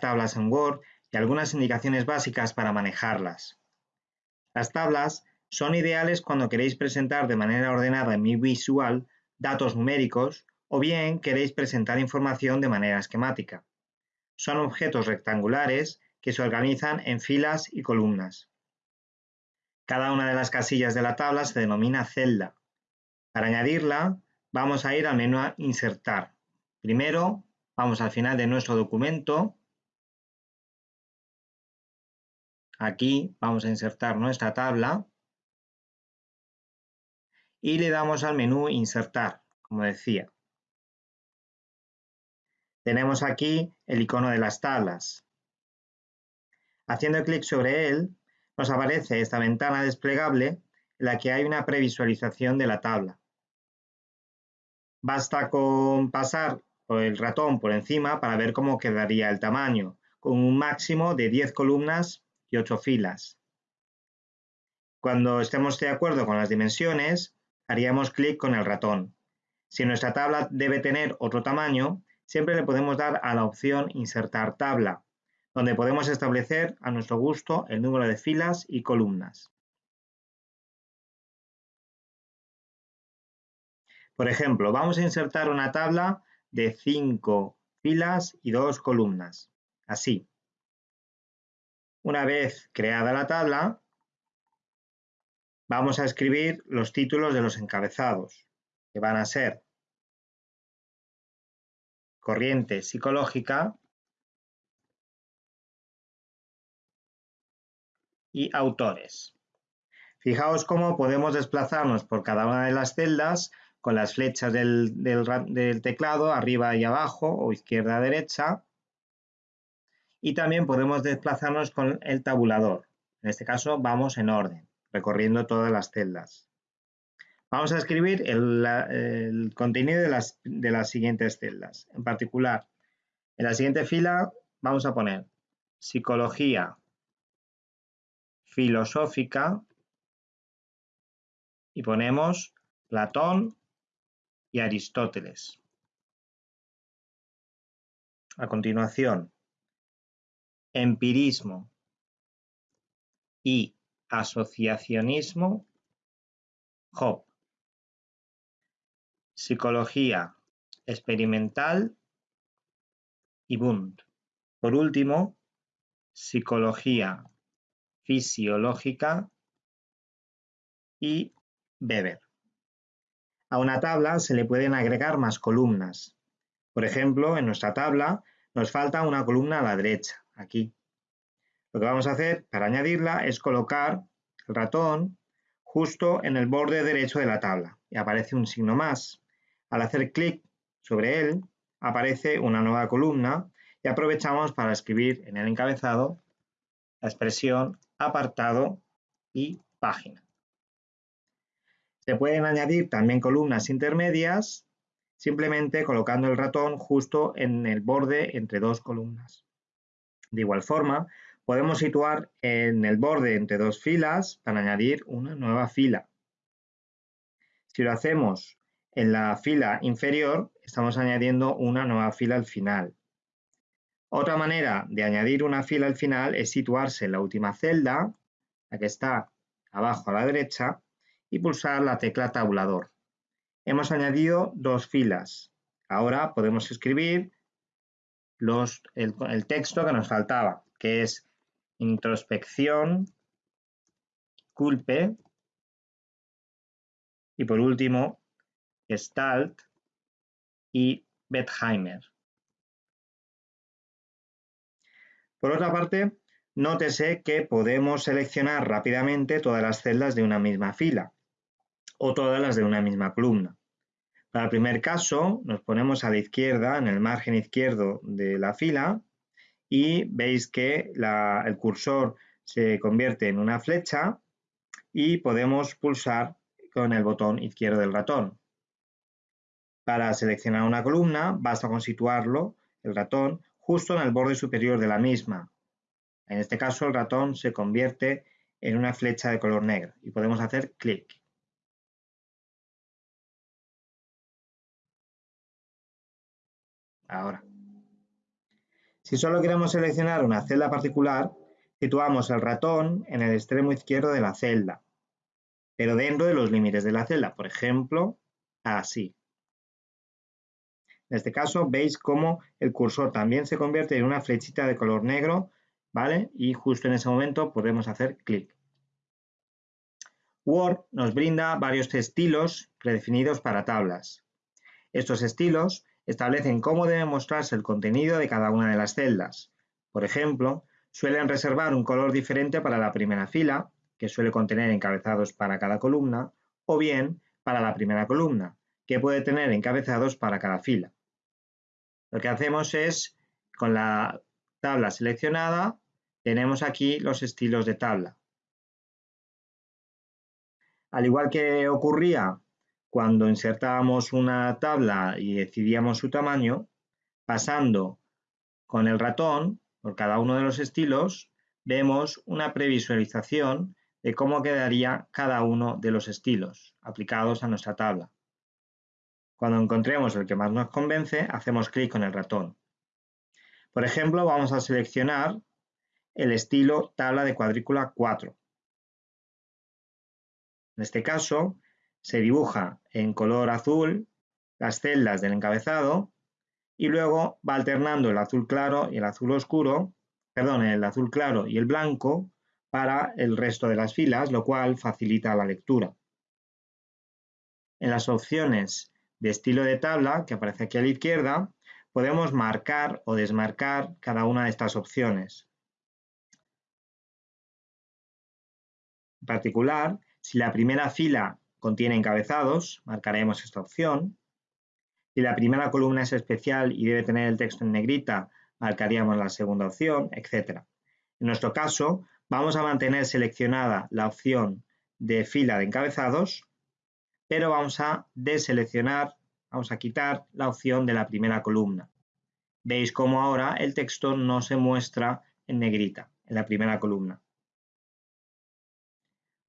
tablas en Word y algunas indicaciones básicas para manejarlas. Las tablas son ideales cuando queréis presentar de manera ordenada y visual datos numéricos o bien queréis presentar información de manera esquemática. Son objetos rectangulares que se organizan en filas y columnas. Cada una de las casillas de la tabla se denomina celda. Para añadirla, vamos a ir al menú Insertar. Primero, vamos al final de nuestro documento. Aquí vamos a insertar nuestra tabla y le damos al menú Insertar, como decía. Tenemos aquí el icono de las tablas. Haciendo clic sobre él, nos aparece esta ventana desplegable en la que hay una previsualización de la tabla. Basta con pasar el ratón por encima para ver cómo quedaría el tamaño, con un máximo de 10 columnas y 8 filas. Cuando estemos de acuerdo con las dimensiones, haríamos clic con el ratón. Si nuestra tabla debe tener otro tamaño, siempre le podemos dar a la opción Insertar tabla, donde podemos establecer a nuestro gusto el número de filas y columnas. Por ejemplo, vamos a insertar una tabla de 5 filas y 2 columnas, así. Una vez creada la tabla, vamos a escribir los títulos de los encabezados, que van a ser corriente psicológica y autores. Fijaos cómo podemos desplazarnos por cada una de las celdas con las flechas del, teclado arriba y abajo o izquierda a derecha y también podemos desplazarnos con el tabulador. En este caso vamos en orden recorriendo todas las celdas. Vamos a escribir el, contenido de las, de las siguientes celdas. En particular, en la siguiente fila vamos a poner psicología filosófica y ponemos Platón y Aristóteles. A continuación, empirismo y asociacionismo, Job. Psicología experimental y Bund. Por último, psicología fisiológica y Weber. A una tabla se le pueden agregar más columnas. Por ejemplo, en nuestra tabla nos falta una columna a la derecha, aquí. Lo que vamos a hacer para añadirla es colocar el ratón justo en el borde derecho de la tabla y aparece un signo más. Al hacer clic sobre él aparece una nueva columna y aprovechamos para escribir en el encabezado la expresión apartado y página. Se pueden añadir también columnas intermedias simplemente colocando el ratón justo en el borde entre dos columnas. De igual forma, Podemos situar en el borde entre dos filas para añadir una nueva fila. Si lo hacemos en la fila inferior, estamos añadiendo una nueva fila al final. Otra manera de añadir una fila al final es situarse en la última celda, la que está abajo a la derecha, y pulsar la tecla tabulador. Hemos añadido dos filas. Ahora podemos escribir el, texto que nos faltaba, que es introspección, culpe y por último Gestalt y Bethheimer. Por otra parte, nótese que podemos seleccionar rápidamente todas las celdas de una misma fila o todas las de una misma columna. Para el primer caso, nos ponemos a la izquierda, en el margen izquierdo de la fila, y veis que el cursor se convierte en una flecha y podemos pulsar con el botón izquierdo del ratón. Para seleccionar una columna basta con situarlo, el ratón, justo en el borde superior de la misma. En este caso el ratón se convierte en una flecha de color negro y podemos hacer clic. Ahora. Si solo queremos seleccionar una celda particular, situamos el ratón en el extremo izquierdo de la celda, pero dentro de los límites de la celda, por ejemplo, así. En este caso veis cómo el cursor también se convierte en una flechita de color negro, ¿vale? Y justo en ese momento podemos hacer clic. Word nos brinda varios estilos predefinidos para tablas. Estos estilos establecen cómo debe mostrarse el contenido de cada una de las celdas. Por ejemplo, suelen reservar un color diferente para la primera fila, que suele contener encabezados para cada columna, o bien para la primera columna, que puede tener encabezados para cada fila. Lo que hacemos es, con la tabla seleccionada, tenemos aquí los estilos de tabla. Al igual que ocurría cuando insertábamos una tabla y decidíamos su tamaño, pasando con el ratón por cada uno de los estilos, vemos una previsualización de cómo quedaría cada uno de los estilos aplicados a nuestra tabla. Cuando encontremos el que más nos convence, hacemos clic con el ratón. Por ejemplo, vamos a seleccionar el estilo tabla de cuadrícula 4. En este caso, se dibuja en color azul las celdas del encabezado y luego va alternando el azul claro y el azul oscuro, perdón, el azul claro y el blanco para el resto de las filas, lo cual facilita la lectura. En las opciones de estilo de tabla, que aparece aquí a la izquierda, podemos marcar o desmarcar cada una de estas opciones. En particular, si la primera fila contiene encabezados, marcaremos esta opción. Si la primera columna es especial y debe tener el texto en negrita, marcaríamos la segunda opción, etc. En nuestro caso, vamos a mantener seleccionada la opción de fila de encabezados, pero vamos a deseleccionar, vamos a quitar la opción de la primera columna. Veis cómo ahora el texto no se muestra en negrita, en la primera columna.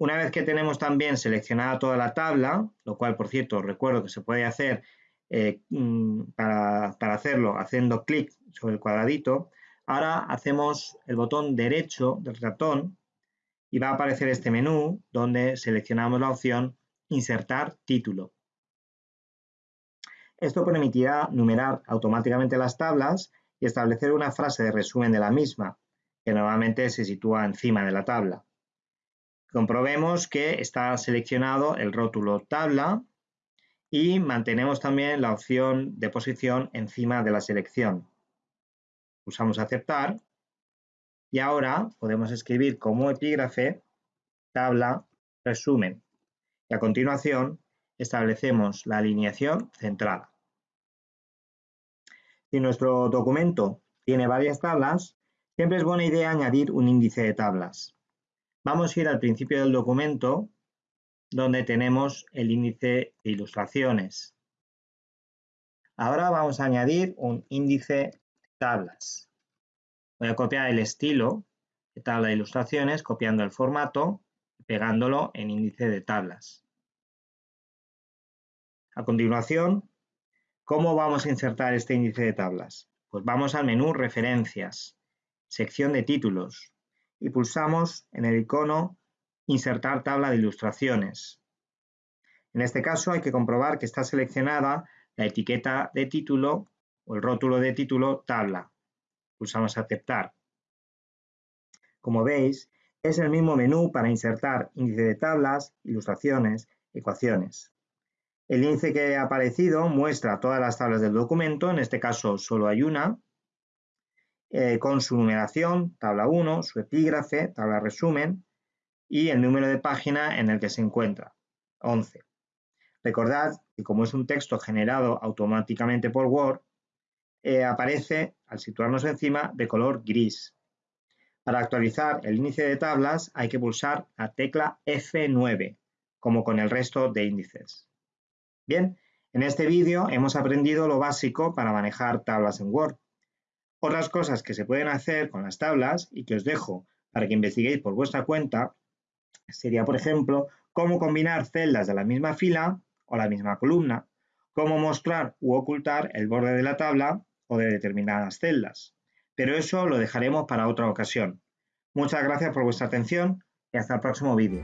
Una vez que tenemos también seleccionada toda la tabla, lo cual, por cierto, recuerdo que se puede hacer eh, mm, para, hacerlo haciendo clic sobre el cuadradito, ahora hacemos el botón derecho del ratón y va a aparecer este menú donde seleccionamos la opción Insertar título. Esto permitirá numerar automáticamente las tablas y establecer una frase de resumen de la misma, que normalmente se sitúa encima de la tabla. Comprobemos que está seleccionado el rótulo tabla y mantenemos también la opción de posición encima de la selección. Pulsamos aceptar y ahora podemos escribir como epígrafe tabla resumen y a continuación establecemos la alineación centrada. Si nuestro documento tiene varias tablas, siempre es buena idea añadir un índice de tablas. Vamos a ir al principio del documento donde tenemos el índice de ilustraciones. Ahora vamos a añadir un índice de tablas. Voy a copiar el estilo de tabla de ilustraciones copiando el formato y pegándolo en índice de tablas. A continuación, ¿cómo vamos a insertar este índice de tablas? Pues vamos al menú Referencias, sección de títulos, y pulsamos en el icono Insertar tabla de ilustraciones. En este caso hay que comprobar que está seleccionada la etiqueta de título o el rótulo de título tabla. Pulsamos Aceptar. Como veis, es el mismo menú para insertar índice de tablas, ilustraciones, ecuaciones. El índice que ha aparecido muestra todas las tablas del documento, en este caso solo hay una, eh, con su numeración, tabla 1, su epígrafe, tabla resumen y el número de página en el que se encuentra, 11. Recordad que como es un texto generado automáticamente por Word, eh, aparece, al situarnos encima, de color gris. Para actualizar el índice de tablas hay que pulsar la tecla F9, como con el resto de índices. Bien, en este vídeo hemos aprendido lo básico para manejar tablas en Word. Otras cosas que se pueden hacer con las tablas y que os dejo para que investiguéis por vuestra cuenta sería, por ejemplo, cómo combinar celdas de la misma fila o la misma columna, cómo mostrar u ocultar el borde de la tabla o de determinadas celdas. pero eso lo dejaremos para otra ocasión. Muchas gracias por vuestra atención y hasta el próximo vídeo.